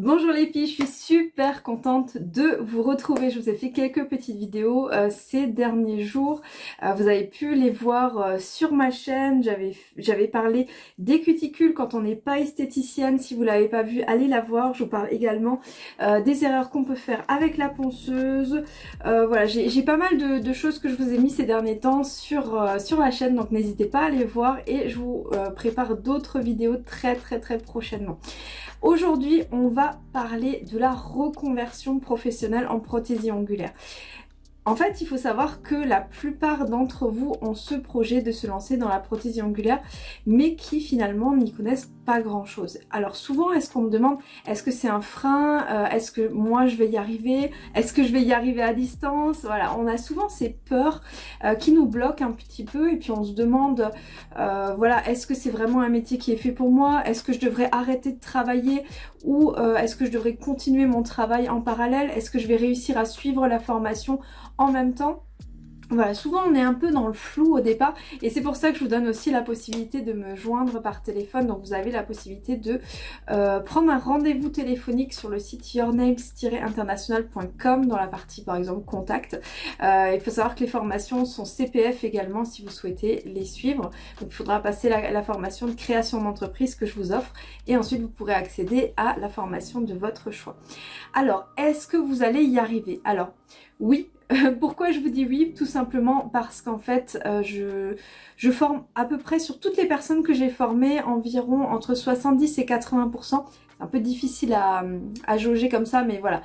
Bonjour les filles, je suis super contente de vous retrouver. Je vous ai fait quelques petites vidéos euh, ces derniers jours. Euh, vous avez pu les voir euh, sur ma chaîne. J'avais parlé des cuticules quand on n'est pas esthéticienne. Si vous l'avez pas vu, allez la voir. Je vous parle également des erreurs qu'on peut faire avec la ponceuse. voilà, j'ai pas mal de, choses que je vous ai mis ces derniers temps sur, sur la chaîne. Donc n'hésitez pas à les voir et je vous prépare d'autres vidéos très très très prochainement. Aujourd'hui, on va parler de la reconversion professionnelle en prothésie angulaire. En fait, il faut savoir que la plupart d'entre vous ont ce projet de se lancer dans la prothésie angulaire, mais qui finalement n'y connaissent grand chose. Alors souvent, est-ce qu'on me demande, est-ce que c'est un frein euh, Est-ce que moi je vais y arriver Est-ce que je vais y arriver à distance? Voilà, on a souvent ces peurs euh, qui nous bloquent un petit peu et puis on se demande, euh, voilà, est-ce que c'est vraiment un métier qui est fait pour moi? Est-ce que je devrais arrêter de travailler ou est-ce que je devrais continuer mon travail en parallèle? Est-ce que je vais réussir à suivre la formation en même temps? Voilà, souvent on est un peu dans le flou au départ et c'est pour ça que je vous donne aussi la possibilité de me joindre par téléphone. Donc vous avez la possibilité de euh, prendre un rendez-vous téléphonique sur le site yournails-international.com dans la partie par exemple contact. Euh, il faut savoir que les formations sont CPF également si vous souhaitez les suivre. Donc il faudra passer la formation de création d'entreprise que je vous offre et ensuite vous pourrez accéder à la formation de votre choix. Alors, est-ce que vous allez y arriver? Alors, oui, Pourquoi je vous dis oui? Tout simplement parce qu'en fait, euh, je, je forme à peu près sur toutes les personnes que j'ai formées environ entre 70 et 80%. C'est un peu difficile à, à jauger comme ça, mais voilà.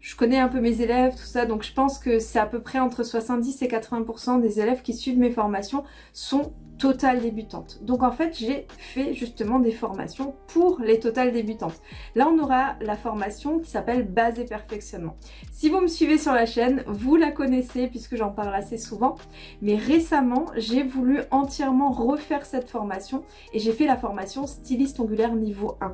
Je connais un peu mes élèves, tout ça, donc je pense que c'est à peu près entre 70 et 80% des élèves qui suivent mes formations sont totales débutantes. Donc en fait, j'ai fait justement des formations pour les totales débutantes. Là, on aura la formation qui s'appelle base et perfectionnement. Si vous me suivez sur la chaîne, vous la connaissez puisque j'en parle assez souvent. Mais récemment, j'ai voulu entièrement refaire cette formation et j'ai fait la formation styliste ongulaire niveau 1.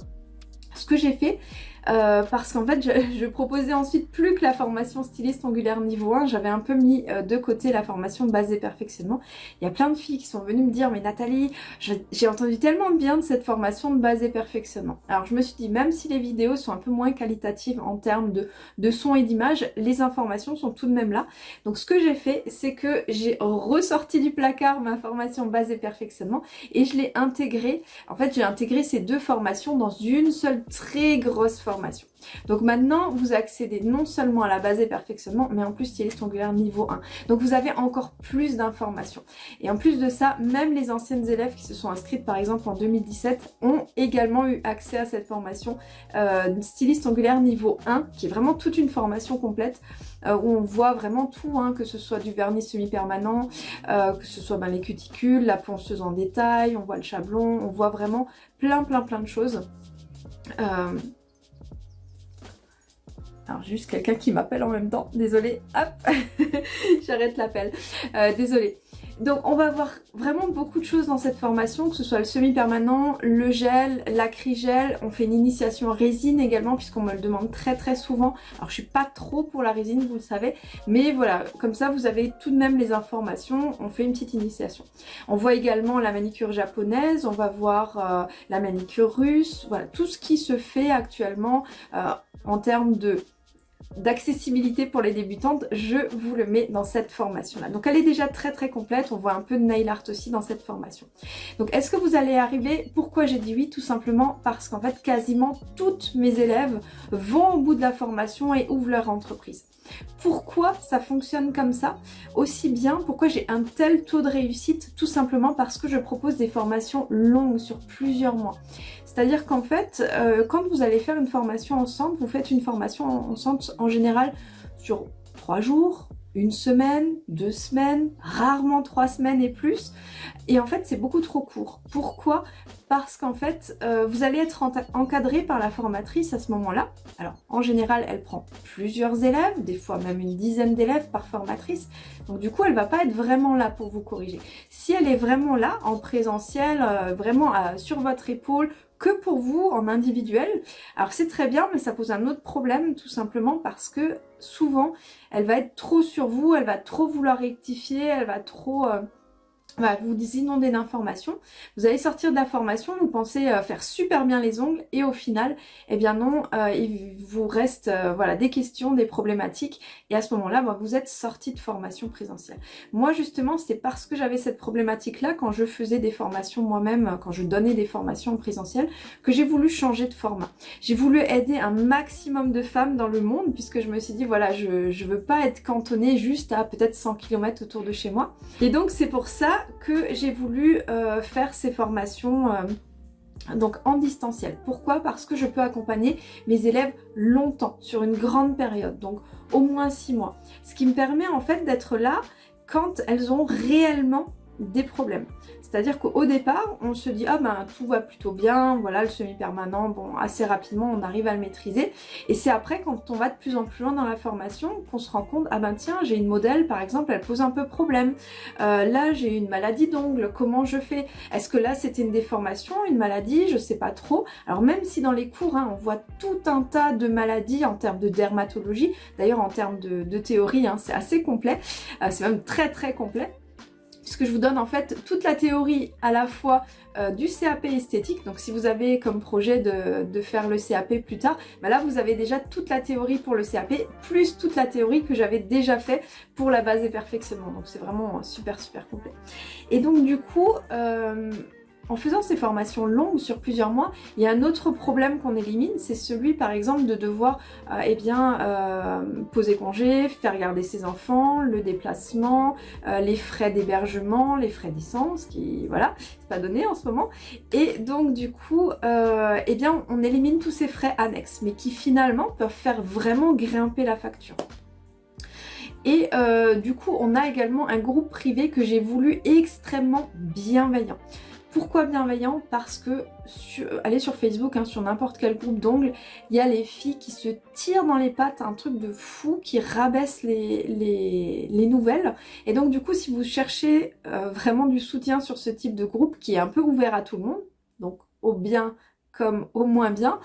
Ce que j'ai fait, euh, parce qu'en fait je, proposais ensuite plus que la formation styliste angulaire niveau 1, j'avais un peu mis euh, de côté la formation base et perfectionnement. Il y a plein de filles qui sont venues me dire mais Nathalie, j'ai entendu tellement de bien de cette formation de base et perfectionnement. Alors je me suis dit même si les vidéos sont un peu moins qualitatives en termes de, de son et d'image, les informations sont tout de même là. Donc ce que j'ai fait c'est que j'ai ressorti du placard ma formation base et perfectionnement et je l'ai intégrée. En fait j'ai intégré ces deux formations dans une seule très grosse formation donc maintenant, vous accédez non seulement à la base et perfectionnement, mais en plus styliste ongulaire niveau 1. Donc vous avez encore plus d'informations. Et en plus de ça, même les anciennes élèves qui se sont inscrites par exemple en 2017 ont également eu accès à cette formation euh, styliste angulaire niveau 1, qui est vraiment toute une formation complète euh, où on voit vraiment tout, hein, que ce soit du vernis semi-permanent, euh, que ce soit ben, les cuticules, la ponceuse en détail, on voit le chablon, on voit vraiment plein plein plein de choses. Alors juste quelqu'un qui m'appelle en même temps, désolée, hop, j'arrête l'appel, euh, désolée. Donc on va voir vraiment beaucoup de choses dans cette formation, que ce soit le semi-permanent, le gel, l'acrygel, on fait une initiation résine également puisqu'on me le demande très très souvent. Alors je suis pas trop pour la résine, vous le savez, mais voilà, comme ça vous avez tout de même les informations, on fait une petite initiation. On voit également la manicure japonaise, on va voir euh, la manicure russe, voilà, tout ce qui se fait actuellement euh, en termes de d'accessibilité pour les débutantes, je vous le mets dans cette formation-là. Donc elle est déjà très très complète, on voit un peu de nail art aussi dans cette formation. Donc est-ce que vous allez arriver? Pourquoi j'ai dit oui? Tout simplement parce qu'en fait quasiment toutes mes élèves vont au bout de la formation et ouvrent leur entreprise. Pourquoi ça fonctionne comme ça? Aussi bien, pourquoi j'ai un tel taux de réussite? Tout simplement parce que je propose des formations longues sur plusieurs mois. C'est-à-dire qu'en fait, euh, quand vous allez faire une formation ensemble, vous faites une formation ensemble en général sur trois jours, une semaine, deux semaines, rarement trois semaines et plus. Et en fait, c'est beaucoup trop court. Pourquoi? Parce qu'en fait, euh, vous allez être encadré par la formatrice à ce moment-là. Alors, en général, elle prend plusieurs élèves, des fois même une dizaine d'élèves par formatrice. Donc du coup, elle va pas être vraiment là pour vous corriger. Si elle est vraiment là, en présentiel, euh, vraiment sur votre épaule, que pour vous en individuel. Alors c'est très bien, mais ça pose un autre problème tout simplement parce que souvent, elle va être trop sur vous, elle va trop vouloir rectifier, elle va trop... Euh, bah, vous inondez d'informations, vous allez sortir d'informations, vous pensez euh, faire super bien les ongles et au final, eh bien non, euh, il vous reste euh, voilà des questions, des problématiques et à ce moment-là, bah, vous êtes sorti de formation présentielle. Moi justement, c'est parce que j'avais cette problématique-là quand je faisais des formations moi-même, quand je donnais des formations en présentiel, que j'ai voulu changer de format. J'ai voulu aider un maximum de femmes dans le monde puisque je me suis dit voilà, je ne veux pas être cantonnée juste à peut-être 100 km autour de chez moi. Et donc c'est pour ça que j'ai voulu euh, faire ces formations euh, donc en distanciel. Pourquoi? Parce que je peux accompagner mes élèves longtemps, sur une grande période, donc au moins six mois. Ce qui me permet en fait d'être là quand elles ont réellement des problèmes. C'est-à-dire qu'au départ, on se dit « Ah ben tout va plutôt bien, voilà le semi-permanent, bon assez rapidement on arrive à le maîtriser. » Et c'est après quand on va de plus en plus loin dans la formation qu'on se rend compte « Ah ben tiens, j'ai une modèle par exemple, elle pose un peu problème. Euh, là j'ai une maladie d'ongle, comment je fais? Est-ce que là c'était une déformation, une maladie? Je sais pas trop. » Alors même si dans les cours, hein, on voit tout un tas de maladies en termes de dermatologie, d'ailleurs en termes de, théorie, hein, c'est assez complet, euh, c'est même très très complet puisque je vous donne en fait toute la théorie à la fois euh, du CAP esthétique, donc si vous avez comme projet de, faire le CAP plus tard, bah là vous avez déjà toute la théorie pour le CAP, plus toute la théorie que j'avais déjà fait pour la base des perfectionnements, donc c'est vraiment super super complet. Et donc du coup, euh, en faisant ces formations longues sur plusieurs mois, il y a un autre problème qu'on élimine, c'est celui par exemple de devoir euh, eh bien, euh, poser congé, faire garder ses enfants, le déplacement, euh, les frais d'hébergement, les frais d'essence, qui voilà, c'est pas donné en ce moment. Et donc du coup, eh bien, on élimine tous ces frais annexes, mais qui finalement peuvent faire vraiment grimper la facture. Et du coup, on a également un groupe privé que j'ai voulu extrêmement bienveillant. Pourquoi bienveillant Parce que, allez sur Facebook, hein, sur n'importe quel groupe d'ongles, il y a les filles qui se tirent dans les pattes, un truc de fou, qui rabaissent les, les, nouvelles. Et donc du coup, si vous cherchez euh, vraiment du soutien sur ce type de groupe, qui est un peu ouvert à tout le monde, donc au bien comme au moins bien,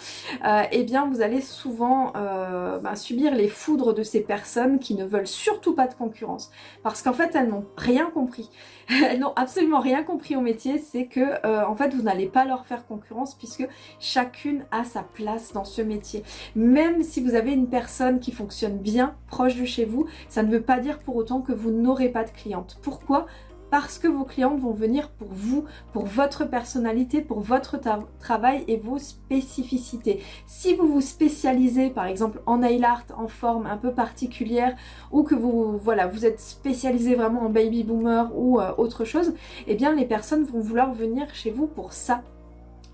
euh, eh bien vous allez souvent euh, ben, subir les foudres de ces personnes qui ne veulent surtout pas de concurrence. Parce qu'en fait, elles n'ont rien compris. elles n'ont absolument rien compris au métier, c'est que euh, en fait, vous n'allez pas leur faire concurrence puisque chacune a sa place dans ce métier. Même si vous avez une personne qui fonctionne bien proche de chez vous, ça ne veut pas dire pour autant que vous n'aurez pas de cliente. Pourquoi? Parce que vos clientes vont venir pour vous, pour votre personnalité, pour votre travail et vos spécificités. Si vous vous spécialisez par exemple en nail art en forme un peu particulière ou que vous voilà vous êtes spécialisé vraiment en baby boomer ou euh, autre chose, eh bien les personnes vont vouloir venir chez vous pour ça.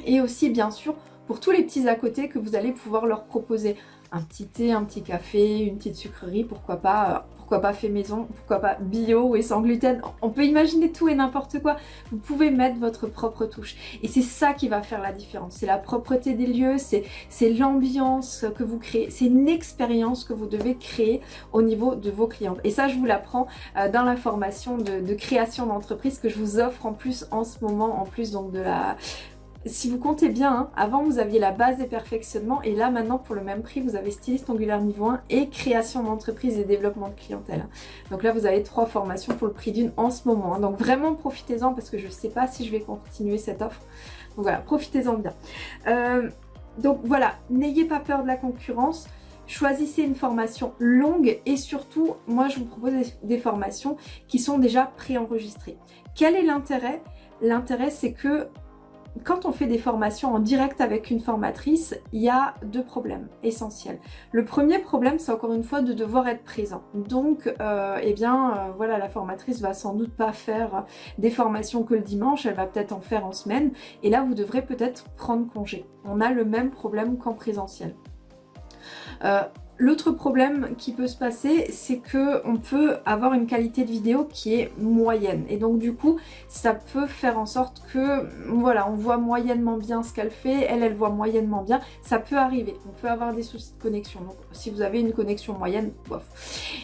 Et aussi bien sûr pour tous les petits à côté que vous allez pouvoir leur proposer un petit thé, un petit café, une petite sucrerie, pourquoi pas euh, pourquoi pas fait maison, pourquoi pas bio et sans gluten. On peut imaginer tout et n'importe quoi. Vous pouvez mettre votre propre touche. Et c'est ça qui va faire la différence. C'est la propreté des lieux, c'est l'ambiance que vous créez. C'est une expérience que vous devez créer au niveau de vos clientes. Et ça, je vous l'apprends euh, dans la formation de, de création d'entreprise que je vous offre en plus en ce moment, en plus donc de la si vous comptez bien, hein, avant vous aviez la base des perfectionnements et là maintenant pour le même prix vous avez styliste angulaire niveau 1 et création d'entreprise et développement de clientèle. Donc là vous avez trois formations pour le prix d'une en ce moment. Hein. Donc vraiment profitez-en parce que je ne sais pas si je vais continuer cette offre. Donc voilà, profitez-en bien. Euh, donc voilà, n'ayez pas peur de la concurrence. Choisissez une formation longue et surtout, moi je vous propose des formations qui sont déjà préenregistrées. Quel est l'intérêt? L'intérêt c'est que quand on fait des formations en direct avec une formatrice, il y a deux problèmes essentiels. Le premier problème, c'est encore une fois de devoir être présent. Donc, euh, eh bien, euh, voilà, la formatrice va sans doute pas faire des formations que le dimanche, elle va peut-être en faire en semaine. Et là, vous devrez peut-être prendre congé. On a le même problème qu'en présentiel. Euh, L'autre problème qui peut se passer, c'est que on peut avoir une qualité de vidéo qui est moyenne. Et donc du coup, ça peut faire en sorte que, voilà, on voit moyennement bien ce qu'elle fait, elle, elle voit moyennement bien. Ça peut arriver. On peut avoir des soucis de connexion. Si vous avez une connexion moyenne, bof.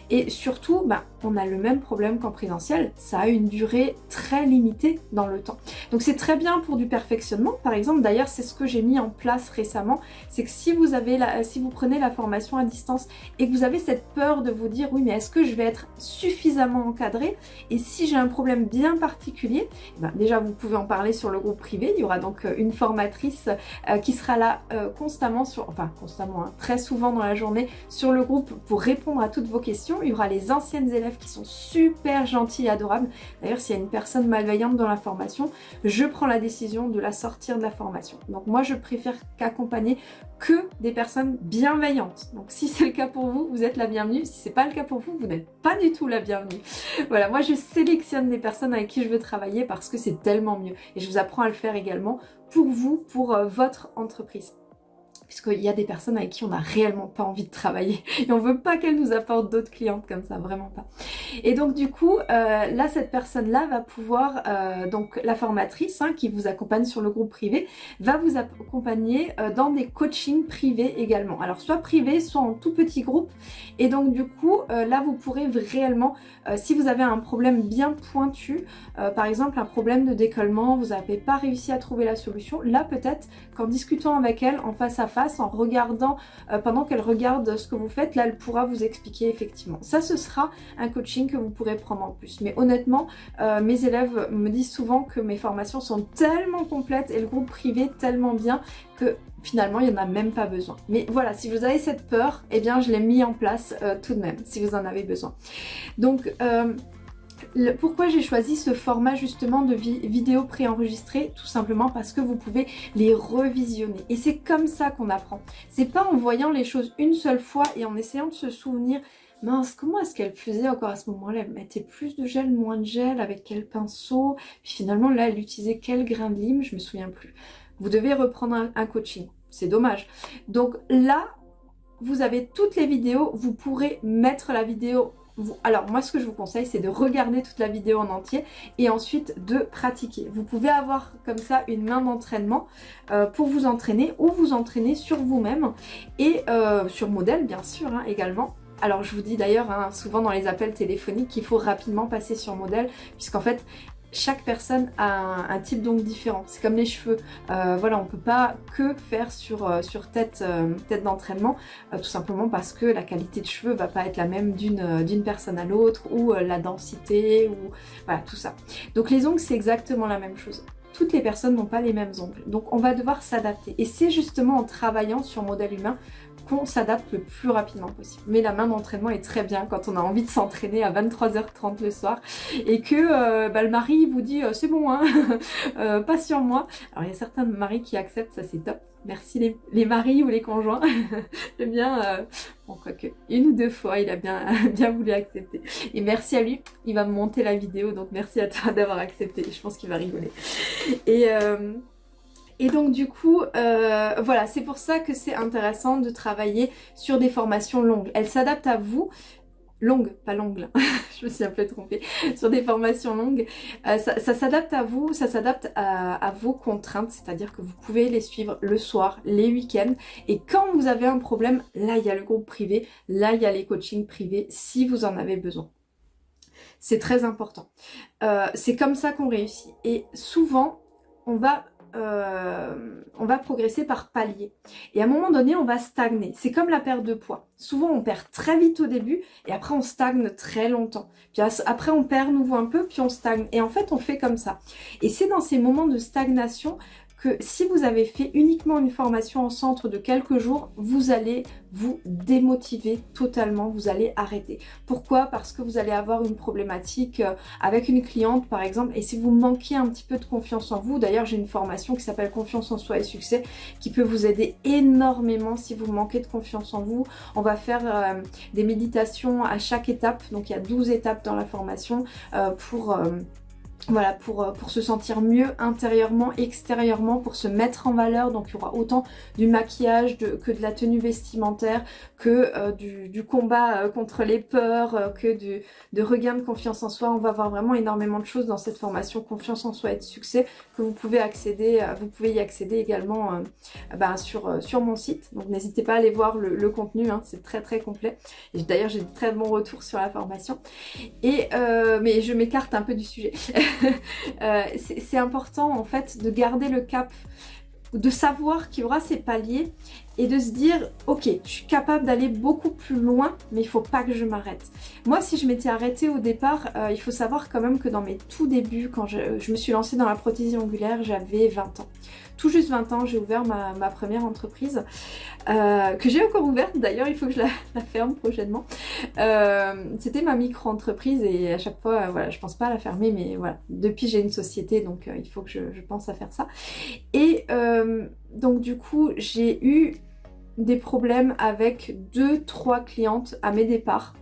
Et surtout, bah, on a le même problème qu'en présentiel. Ça a une durée très limitée dans le temps. Donc c'est très bien pour du perfectionnement. Par exemple, d'ailleurs, c'est ce que j'ai mis en place récemment. C'est que si vous, avez si vous prenez la formation à distance, distance et que vous avez cette peur de vous dire oui mais est-ce que je vais être suffisamment encadré et si j'ai un problème bien particulier, eh ben, déjà vous pouvez en parler sur le groupe privé, il y aura donc euh, une formatrice euh, qui sera là euh, constamment, sur, enfin constamment, hein, très souvent dans la journée sur le groupe pour répondre à toutes vos questions. Il y aura les anciennes élèves qui sont super gentilles et adorables. D'ailleurs s'il y a une personne malveillante dans la formation, je prends la décision de la sortir de la formation. Donc moi je préfère qu'accompagner que des personnes bienveillantes. Donc si c'est le cas pour vous, vous êtes la bienvenue. Si c'est pas le cas pour vous, vous n'êtes pas du tout la bienvenue. Voilà, moi je sélectionne des personnes avec qui je veux travailler parce que c'est tellement mieux. Et je vous apprends à le faire également pour vous, pour euh, votre entreprise puisqu'il y a des personnes avec qui on n'a réellement pas envie de travailler et on veut pas qu'elles nous apportent d'autres clientes comme ça, vraiment pas. Et donc du coup, euh, là cette personne-là va pouvoir, euh, donc la formatrice hein, qui vous accompagne sur le groupe privé, va vous accompagner euh, dans des coachings privés également. Alors soit privé, soit en tout petit groupe. Et donc du coup, là vous pourrez réellement, si vous avez un problème bien pointu, par exemple un problème de décollement, vous n'avez pas réussi à trouver la solution, là peut-être qu'en discutant avec elle en face à face, en regardant, euh, pendant qu'elle regarde ce que vous faites, là elle pourra vous expliquer effectivement. Ça ce sera un coaching que vous pourrez prendre en plus. Mais honnêtement, euh, mes élèves me disent souvent que mes formations sont tellement complètes et le groupe privé tellement bien que finalement il n'y en a même pas besoin. Mais voilà, si vous avez cette peur, eh bien je l'ai mis en place euh, tout de même, si vous en avez besoin. Donc pourquoi j'ai choisi ce format justement de vidéo préenregistrée? Tout simplement parce que vous pouvez les revisionner. Et c'est comme ça qu'on apprend. C'est pas en voyant les choses une seule fois et en essayant de se souvenir mince, comment est-ce qu'elle faisait encore à ce moment-là? Elle mettait plus de gel, moins de gel, avec quel pinceau? Puis finalement, là, elle utilisait quel grain de lime? Je me souviens plus. Vous devez reprendre un coaching. C'est dommage. Donc là, vous avez toutes les vidéos. Vous pourrez mettre la vidéo alors moi ce que je vous conseille c'est de regarder toute la vidéo en entier et ensuite de pratiquer. Vous pouvez avoir comme ça une main d'entraînement euh, pour vous entraîner ou vous entraîner sur vous-même et euh, sur modèle bien sûr hein, également. Alors je vous dis d'ailleurs hein, souvent dans les appels téléphoniques qu'il faut rapidement passer sur modèle puisqu'en fait chaque personne a un, type d'ongle différent. C'est comme les cheveux. Euh, voilà, on peut pas que faire sur, euh, sur tête, euh, tête d'entraînement, tout simplement parce que la qualité de cheveux va pas être la même d'une personne à l'autre, ou la densité, ou voilà, tout ça. Donc les ongles, c'est exactement la même chose toutes les personnes n'ont pas les mêmes ongles. Donc on va devoir s'adapter. Et c'est justement en travaillant sur modèle humain qu'on s'adapte le plus rapidement possible. Mais la main d'entraînement est très bien quand on a envie de s'entraîner à 23h30 le soir et que euh, bah, le mari vous dit euh, c'est bon, hein, euh, pas sur moi. Alors il y a certains maris qui acceptent, ça c'est top. Merci les, maris ou les conjoints. J'aime bien, euh, bon quoique, une ou deux fois il a bien, bien voulu accepter. Et merci à lui, il va me monter la vidéo, donc merci à toi d'avoir accepté. Je pense qu'il va rigoler. Et... Et donc du coup, euh, voilà, c'est pour ça que c'est intéressant de travailler sur des formations longues. Elles s'adaptent à vous, longues, pas longues, je me suis un peu trompée, sur des formations longues. Euh, ça, s'adapte à vous, ça s'adapte à, vos contraintes, c'est-à-dire que vous pouvez les suivre le soir, les week-ends. Et quand vous avez un problème, là il y a le groupe privé, là il y a les coachings privés si vous en avez besoin. C'est très important. Euh, c'est comme ça qu'on réussit. Et souvent, on va euh, on va progresser par palier. Et à un moment donné, on va stagner. C'est comme la perte de poids. Souvent, on perd très vite au début et après, on stagne très longtemps. Puis après, on perd nouveau un peu, puis on stagne. Et en fait, on fait comme ça. Et c'est dans ces moments de stagnation que si vous avez fait uniquement une formation en centre de quelques jours, vous allez vous démotiver totalement, vous allez arrêter. Pourquoi? Parce que vous allez avoir une problématique euh, avec une cliente par exemple, et si vous manquez un petit peu de confiance en vous, d'ailleurs j'ai une formation qui s'appelle Confiance en soi et succès, qui peut vous aider énormément si vous manquez de confiance en vous. On va faire euh, des méditations à chaque étape, donc il y a 12 étapes dans la formation euh, pour voilà, pour, euh, pour se sentir mieux intérieurement, extérieurement, pour se mettre en valeur. Donc il y aura autant du maquillage que de la tenue vestimentaire, que euh, du, combat euh, contre les peurs, que de regain de confiance en soi. On va voir vraiment énormément de choses dans cette formation Confiance en soi et de succès que vous pouvez accéder, vous pouvez y accéder également ben, sur, mon site. Donc n'hésitez pas à aller voir le, contenu, hein, c'est très très complet. Et d'ailleurs j'ai de très bons retours sur la formation. Et, mais je m'écarte un peu du sujet. Euh, c'est important en fait de garder le cap de savoir qu'il y aura ces paliers et de se dire ok je suis capable d'aller beaucoup plus loin mais il faut pas que je m'arrête. Moi si je m'étais arrêtée au départ euh, il faut savoir quand même que dans mes tout débuts quand je, je me suis lancée dans la prothésie angulaire j'avais 20 ans tout juste 20 ans, j'ai ouvert ma, première entreprise, euh, que j'ai encore ouverte d'ailleurs, il faut que je la, ferme prochainement. Euh, c'était ma micro-entreprise et à chaque fois, voilà, je pense pas à la fermer, mais voilà, depuis j'ai une société, donc il faut que je, je, pense à faire ça. Et donc du coup, j'ai eu des problèmes avec deux, trois clientes à mes départs.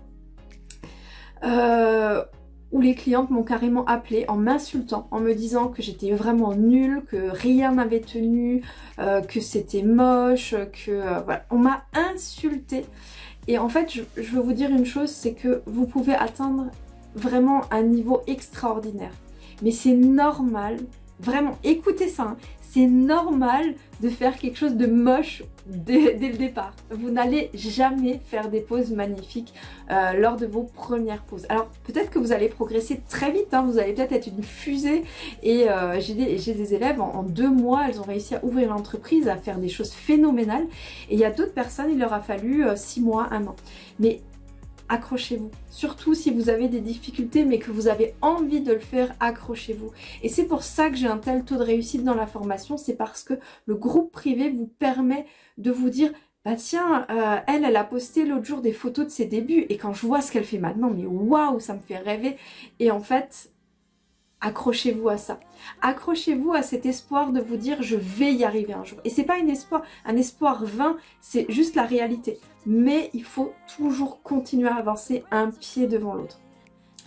Euh, où les clientes m'ont carrément appelé en m'insultant, en me disant que j'étais vraiment nulle, que rien n'avait tenu, euh, que c'était moche, que euh, voilà, on m'a insulté. Et en fait, je, veux vous dire une chose, c'est que vous pouvez atteindre vraiment un niveau extraordinaire. Mais c'est normal, vraiment, écoutez ça, hein c'est normal de faire quelque chose de moche dès, le départ. Vous n'allez jamais faire des poses magnifiques euh, lors de vos premières poses. Alors peut-être que vous allez progresser très vite, hein. vous allez peut-être être une fusée et euh, j'ai des, élèves, en, deux mois, elles ont réussi à ouvrir l'entreprise, à faire des choses phénoménales et il y a d'autres personnes, il leur a fallu euh, six mois, un an. Mais accrochez-vous. Surtout si vous avez des difficultés mais que vous avez envie de le faire, accrochez-vous. Et c'est pour ça que j'ai un tel taux de réussite dans la formation, c'est parce que le groupe privé vous permet de vous dire bah tiens, euh, elle, elle a posté l'autre jour des photos de ses débuts et quand je vois ce qu'elle fait maintenant, mais waouh, ça me fait rêver. Et en fait, accrochez-vous à ça. Accrochez-vous à cet espoir de vous dire je vais y arriver un jour. Et c'est pas un espoir, un espoir vain, c'est juste la réalité. Mais il faut toujours continuer à avancer un pied devant l'autre.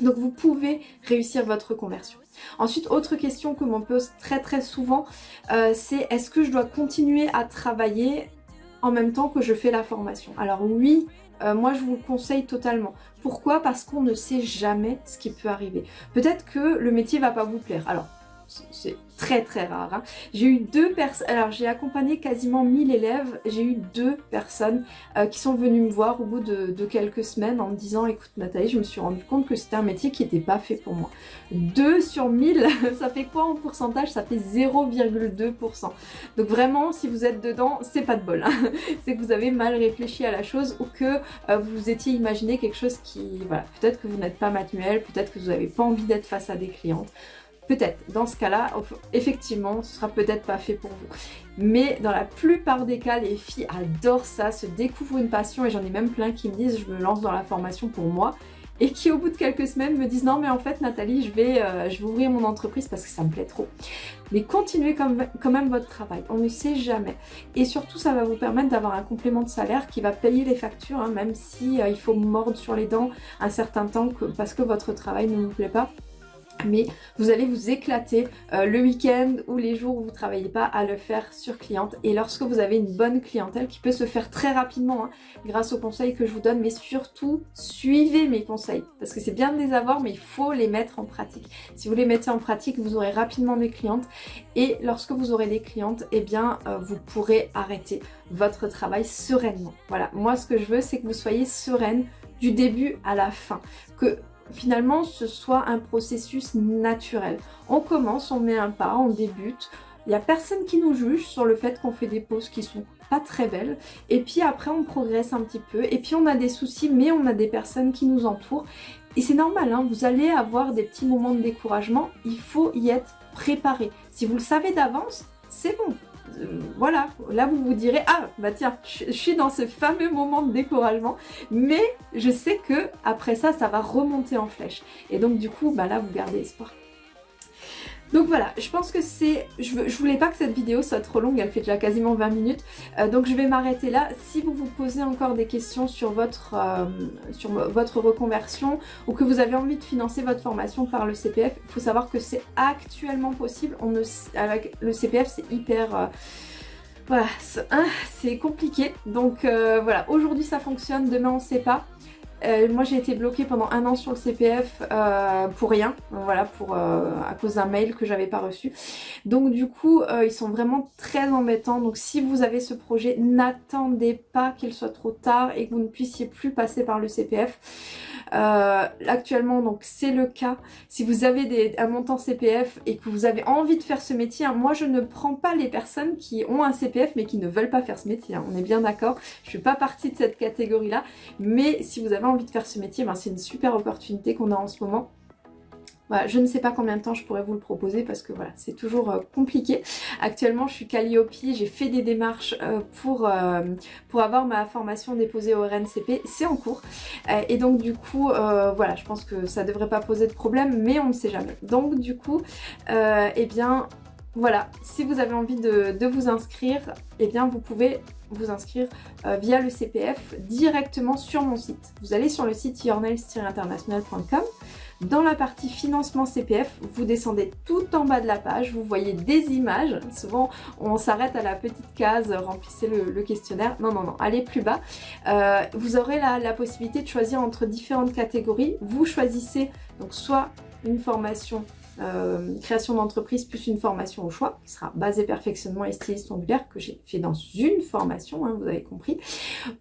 Donc vous pouvez réussir votre conversion. Ensuite, autre question que m'on pose très très souvent, euh, c'est est-ce que je dois continuer à travailler en même temps que je fais la formation? Alors oui, euh, moi je vous le conseille totalement. Pourquoi? Parce qu'on ne sait jamais ce qui peut arriver. Peut-être que le métier va pas vous plaire. Alors, c'est très très rare. Hein. J'ai eu deux personnes, alors j'ai accompagné quasiment 1000 élèves, j'ai eu deux personnes euh, qui sont venues me voir au bout de, quelques semaines en me disant écoute Nathalie, je me suis rendu compte que c'était un métier qui n'était pas fait pour moi. 2 sur 1000, ça fait quoi en pourcentage? Ça fait 0,2%. Donc vraiment, si vous êtes dedans, c'est pas de bol. Hein. c'est que vous avez mal réfléchi à la chose ou que euh, vous étiez imaginé quelque chose qui, voilà, peut-être que vous n'êtes pas manuel, peut-être que vous n'avez pas envie d'être face à des clientes. Peut-être, dans ce cas-là, effectivement, ce sera peut-être pas fait pour vous. Mais dans la plupart des cas, les filles adorent ça, se découvrent une passion et j'en ai même plein qui me disent je me lance dans la formation pour moi et qui au bout de quelques semaines me disent non mais en fait Nathalie je vais, euh, ouvrir mon entreprise parce que ça me plaît trop. Mais continuez quand même votre travail, on ne sait jamais. Et surtout ça va vous permettre d'avoir un complément de salaire qui va payer les factures hein, même si euh, il faut mordre sur les dents un certain temps parce que votre travail ne vous plaît pas mais vous allez vous éclater euh, le week-end ou les jours où vous ne travaillez pas à le faire sur cliente. Et lorsque vous avez une bonne clientèle qui peut se faire très rapidement hein, grâce aux conseils que je vous donne mais surtout suivez mes conseils. Parce que c'est bien de les avoir mais il faut les mettre en pratique. Si vous les mettez en pratique vous aurez rapidement des clientes. Et lorsque vous aurez des clientes eh bien euh, vous pourrez arrêter votre travail sereinement. Voilà. Moi ce que je veux c'est que vous soyez sereine du début à la fin. Que finalement ce soit un processus naturel. On commence, on met un pas, on débute. Il n'y a personne qui nous juge sur le fait qu'on fait des pauses qui sont pas très belles. Et puis après on progresse un petit peu. Et puis on a des soucis mais on a des personnes qui nous entourent. Et c'est normal, hein, vous allez avoir des petits moments de découragement. Il faut y être préparé. Si vous le savez d'avance, c'est bon. Euh, voilà, là vous vous direz, ah bah tiens, je, suis dans ce fameux moment de découragement, mais je sais que après ça, ça va remonter en flèche. Et donc du coup, bah là vous gardez espoir. Donc voilà, je pense que c'est... Je, voulais pas que cette vidéo soit trop longue, elle fait déjà quasiment 20 minutes. Euh, donc je vais m'arrêter là. Si vous vous posez encore des questions sur votre, euh, reconversion ou que vous avez envie de financer votre formation par le CPF, il faut savoir que c'est actuellement possible. On ne, le CPF, c'est hyper... Euh, voilà, c'est compliqué. Donc voilà, aujourd'hui ça fonctionne, demain on sait pas. Euh, moi j'ai été bloquée pendant un an sur le CPF euh, pour rien, voilà, pour à cause d'un mail que j'avais pas reçu. Donc du coup, ils sont vraiment très embêtants. Donc si vous avez ce projet, n'attendez pas qu'il soit trop tard et que vous ne puissiez plus passer par le CPF. actuellement, donc c'est le cas. Si vous avez un montant CPF et que vous avez envie de faire ce métier, hein, moi je ne prends pas les personnes qui ont un CPF mais qui ne veulent pas faire ce métier. Hein. On est bien d'accord. Je ne fais pas partie de cette catégorie-là. Mais si vous avez envie de faire ce métier, ben, c'est une super opportunité qu'on a en ce moment. je ne sais pas combien de temps je pourrais vous le proposer parce que voilà, c'est toujours euh, compliqué. Actuellement, je suis Calliope, j'ai fait des démarches euh, pour, euh, pour avoir ma formation déposée au RNCP, c'est en cours. et donc du coup, voilà, je pense que ça devrait pas poser de problème, mais on ne sait jamais. Donc du coup, eh bien, voilà, si vous avez envie de, vous inscrire, eh bien vous pouvez vous inscrire euh, via le CPF directement sur mon site. Vous allez sur le site yournails-international.com. Dans la partie financement CPF, vous descendez tout en bas de la page, vous voyez des images. Souvent, on s'arrête à la petite case, remplissez le, questionnaire. Non, non, non, allez plus bas. Euh, vous aurez la, la possibilité de choisir entre différentes catégories. Vous choisissez donc soit une formation euh, création d'entreprise plus une formation au choix qui sera basée perfectionnement et styliste ongulaire que j'ai fait dans une formation, hein, vous avez compris.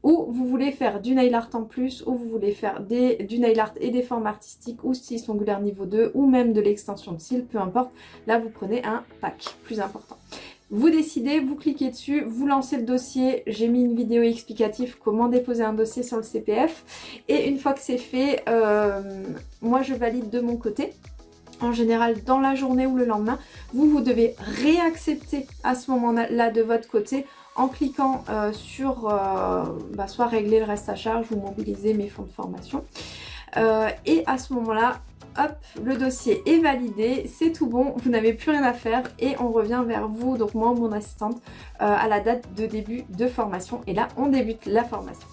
Ou vous voulez faire du nail art en plus, ou vous voulez faire des, du nail art et des formes artistiques ou styliste ongulaire niveau 2 ou même de l'extension de cils, peu importe. Là vous prenez un pack plus important. Vous décidez, vous cliquez dessus, vous lancez le dossier. J'ai mis une vidéo explicative comment déposer un dossier sur le CPF. Et une fois que c'est fait, euh, moi je valide de mon côté en général dans la journée ou le lendemain, vous, vous devez réaccepter à ce moment-là de votre côté en cliquant euh, sur euh, bah, soit régler le reste à charge ou mobiliser mes fonds de formation. Euh, et à ce moment-là, hop, le dossier est validé, c'est tout bon, vous n'avez plus rien à faire et on revient vers vous, donc moi mon assistante, à la date de début de formation. Et là, on débute la formation.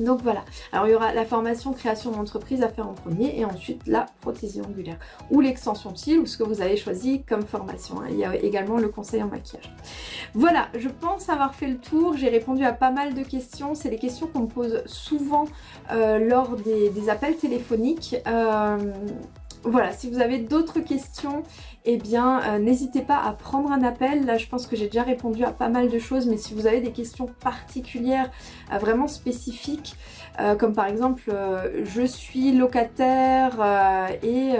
Donc voilà, alors il y aura la formation création d'entreprise à faire en premier et ensuite la prothésie angulaire ou l'extension de ou ce que vous avez choisi comme formation. Il y a également le conseil en maquillage. Voilà, je pense avoir fait le tour, j'ai répondu à pas mal de questions. C'est les questions qu'on me pose souvent euh, lors des, appels téléphoniques. Euh, voilà, si vous avez d'autres questions, eh bien euh, n'hésitez pas à prendre un appel. Là je pense que j'ai déjà répondu à pas mal de choses, mais si vous avez des questions particulières, euh, vraiment spécifiques, euh, comme par exemple je suis locataire et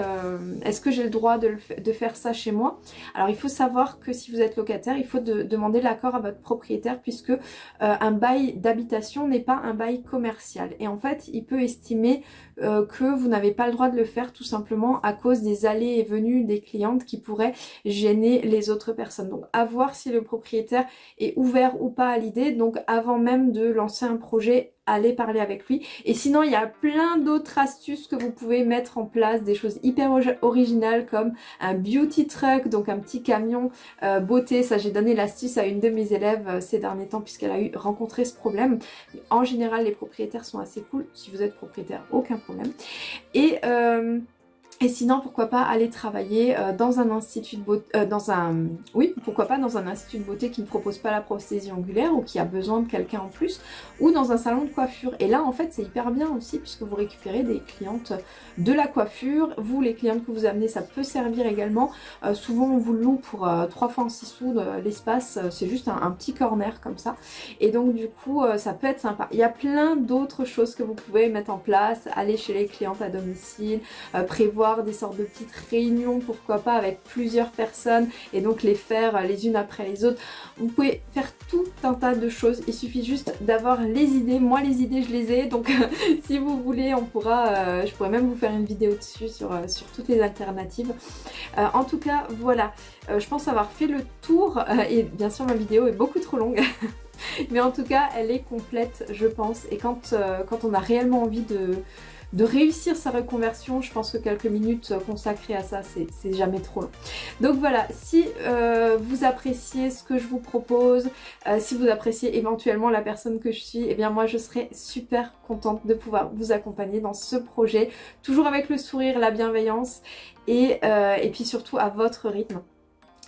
est-ce que j'ai le droit de, faire ça chez moi? Alors il faut savoir que si vous êtes locataire, il faut demander l'accord à votre propriétaire puisque un bail d'habitation n'est pas un bail commercial. Et en fait, il peut estimer que vous n'avez pas le droit de le faire tout simplement à cause des allées et venues des clientes qui pourrait gêner les autres personnes. Donc à voir si le propriétaire est ouvert ou pas à l'idée. Donc avant même de lancer un projet, allez parler avec lui. Et sinon, il y a plein d'autres astuces que vous pouvez mettre en place, des choses hyper originales comme un beauty truck, donc un petit camion euh, beauté. Ça, j'ai donné l'astuce à une de mes élèves euh, ces derniers temps puisqu'elle a eu rencontré ce problème. En général, les propriétaires sont assez cool. Si vous êtes propriétaire, aucun problème. Et... Euh, et sinon, pourquoi pas aller travailler euh, dans un institut de beauté, euh, dans un, oui, pourquoi pas dans un institut de beauté qui ne propose pas la prosthésie angulaire ou qui a besoin de quelqu'un en plus, ou dans un salon de coiffure. Et là, en fait, c'est hyper bien aussi puisque vous récupérez des clientes de la coiffure. Vous, les clientes que vous amenez, ça peut servir également. Euh, souvent, on vous loue pour 3 fois en 6 sous l'espace. C'est juste un, petit corner comme ça. Et donc, du coup, ça peut être sympa. Il y a plein d'autres choses que vous pouvez mettre en place. Aller chez les clientes à domicile, prévoir des sortes de petites réunions, pourquoi pas, avec plusieurs personnes et donc les faire les unes après les autres. Vous pouvez faire tout un tas de choses, il suffit juste d'avoir les idées. Moi les idées je les ai, donc si vous voulez on pourra, euh, je pourrais même vous faire une vidéo dessus sur, euh, sur toutes les alternatives. Euh, en tout cas voilà, je pense avoir fait le tour et bien sûr ma vidéo est beaucoup trop longue. Mais en tout cas, elle est complète, je pense. Et quand, quand on a réellement envie de, de réussir sa reconversion, je pense que quelques minutes consacrées à ça, c'est jamais trop long. Donc voilà, si euh, vous appréciez ce que je vous propose, euh, si vous appréciez éventuellement la personne que je suis, eh bien moi je serais super contente de pouvoir vous accompagner dans ce projet, toujours avec le sourire, la bienveillance et, euh, et puis surtout à votre rythme.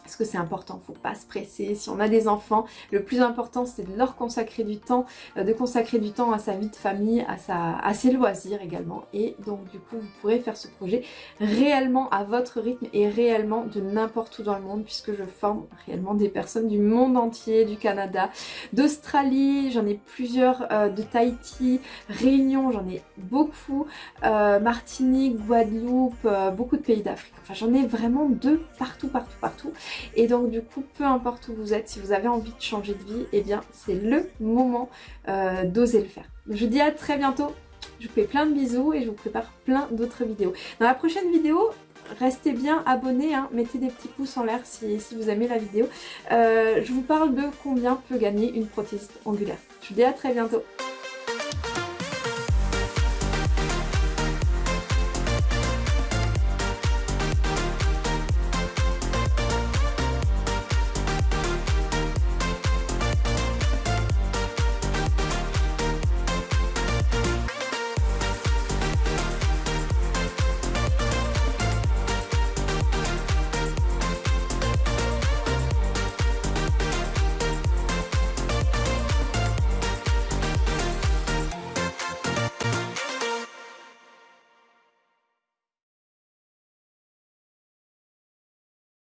Parce que c'est important, faut pas se presser. Si on a des enfants, le plus important c'est de leur consacrer du temps, euh, de consacrer du temps à sa vie de famille, à, sa, à ses loisirs également. Et donc du coup vous pourrez faire ce projet réellement à votre rythme et réellement de n'importe où dans le monde puisque je forme réellement des personnes du monde entier, du Canada, d'Australie, j'en ai plusieurs, euh, de Tahiti, Réunion, j'en ai beaucoup, euh, Martinique, Guadeloupe, beaucoup de pays d'Afrique. Enfin j'en ai vraiment de partout, partout, partout. Et donc du coup, peu importe où vous êtes, si vous avez envie de changer de vie, eh bien c'est le moment euh, d'oser le faire. Je vous dis à très bientôt, je vous fais plein de bisous et je vous prépare plein d'autres vidéos. Dans la prochaine vidéo, restez bien abonnés, hein. mettez des petits pouces en l'air si, vous aimez la vidéo. Euh, je vous parle de combien peut gagner une prothèse angulaire. Je vous dis à très bientôt.